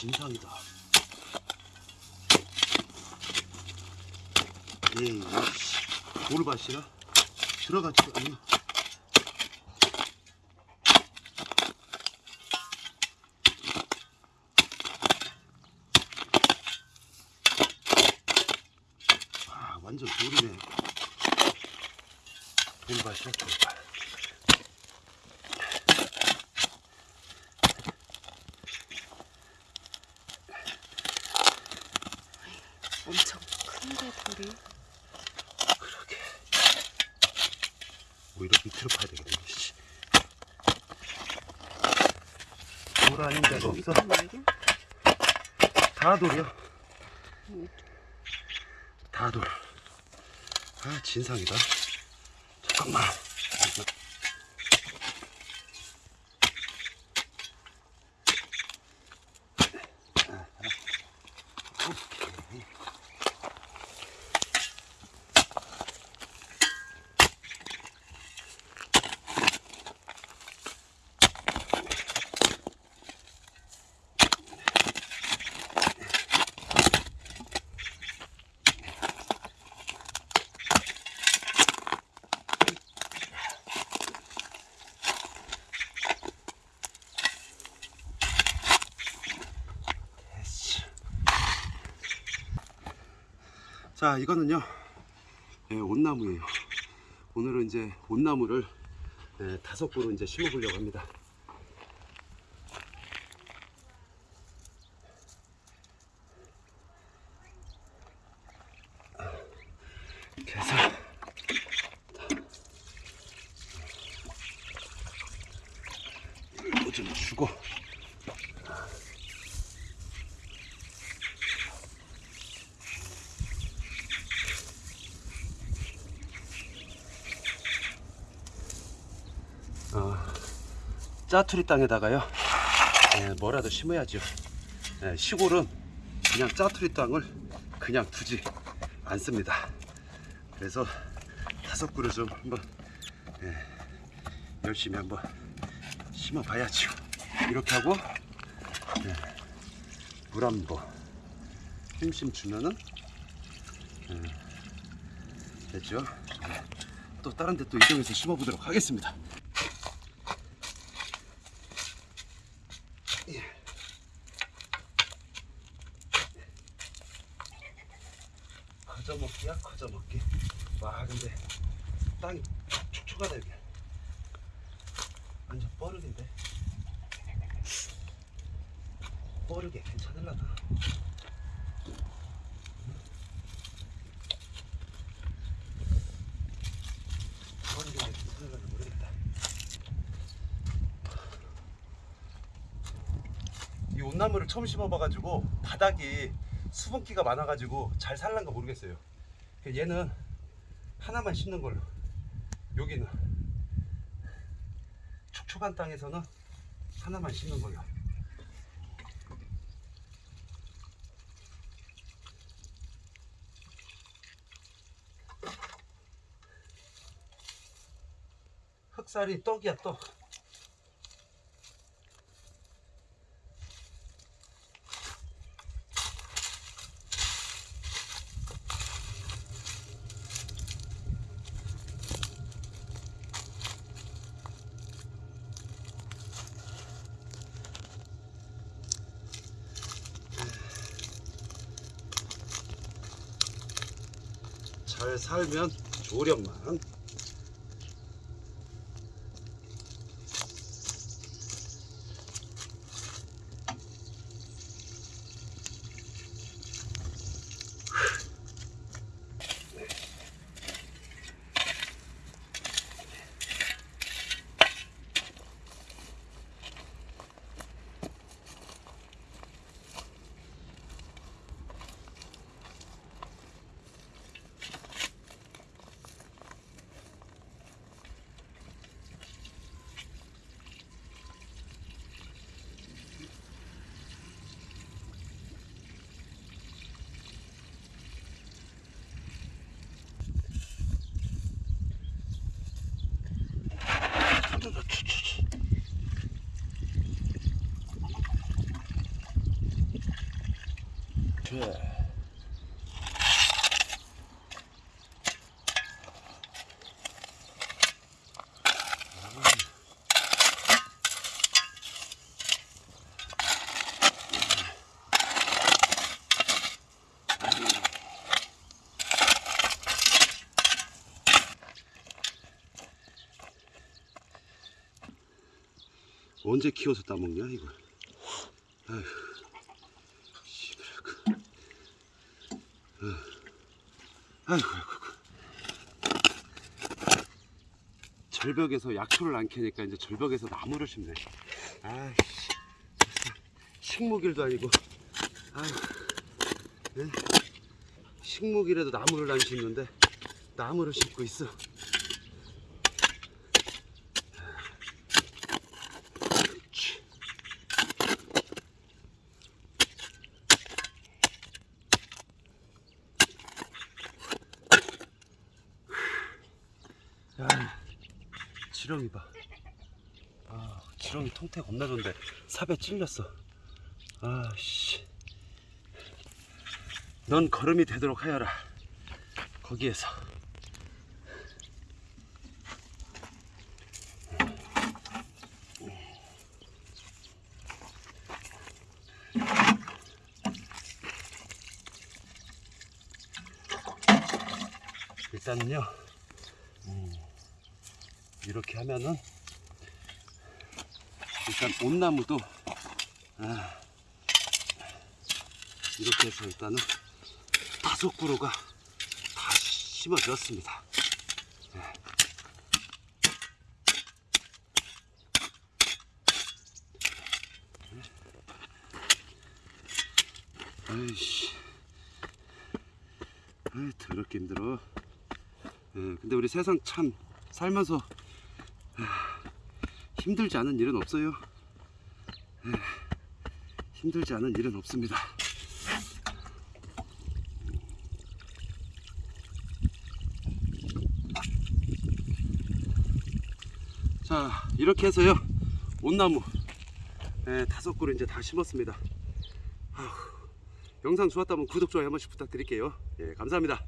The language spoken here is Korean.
진상이다. 에이, 씨. 돌밭이라 들어가지도 않나. 아, 완전 돌이네. 돌밭이야, 돌밭. 큰데 돌이. 그러게. 오히려 밑으로 파야 되겠네. 씨. 돌 아닌 데가 없어. 말이야? 다 돌이야. 음. 다 돌. 아, 진상이다. 잠깐만. 자, 이거는요, 예, 온나무예요. 오늘은 이제 온나무를 예, 다섯 그루 이제 심어 보려고 합니다. 그래서 이거 좀 주고 짜투리 땅에다가요. 예, 뭐라도 심어야죠. 예, 시골은 그냥 짜투리 땅을 그냥 두지 않습니다. 그래서 다섯 그루 좀 한번 예, 열심히 한번 심어 봐야죠. 이렇게 하고 예, 물 한번 힘심 주면은 예, 됐죠. 예, 또 다른 데 또 이동해서 심어 보도록 하겠습니다 커져먹기야? 커져먹기? 와 근데 땅이 촉촉하다 여기 완전 뻐르긴데? 뻐르게 괜찮을라나? 온나무를 처음 심어봐가지고 바닥이 수분기가 많아가지고 잘 살란가 모르겠어요. 그 얘는 하나만 심는 걸로. 여기는 촉촉한 땅에서는 하나만 심는 걸로. 흑살이 떡이야 떡. 잘 살면 조력만. 이렇게. 언제 키워서 따먹냐 이걸 아휴 씨발그 아이고 아이고 아이고. 절벽에서 약초를 안 캐니까 이제 절벽에서 나무를 심네. 아이씨. 식목일도 아니고. 예? 식목일에도 나무를 안 심는데 나무를 심고 있어 지렁이 봐. 아, 지렁이 통태 겁나 좋은데 삽에 찔렸어. 아, 씨. 넌 걸음이 되도록 하여라. 거기에서. 일단은요. 음, 이렇게 하면은 일단 온나무도 아, 이렇게 해서 일단은 다섯 그루가 다 심어졌습니다. 네. 아이씨, 아이 더럽게 힘들어. 예, 근데 우리 세상 참 살면서 아, 힘들지 않은 일은 없어요. 예, 힘들지 않은 일은 없습니다. 자, 이렇게 해서요. 온나무 예, 다섯 그루 이제 다 심었습니다. 아휴, 영상 좋았다면 구독, 좋아요 한 번씩 부탁드릴게요. 예, 감사합니다.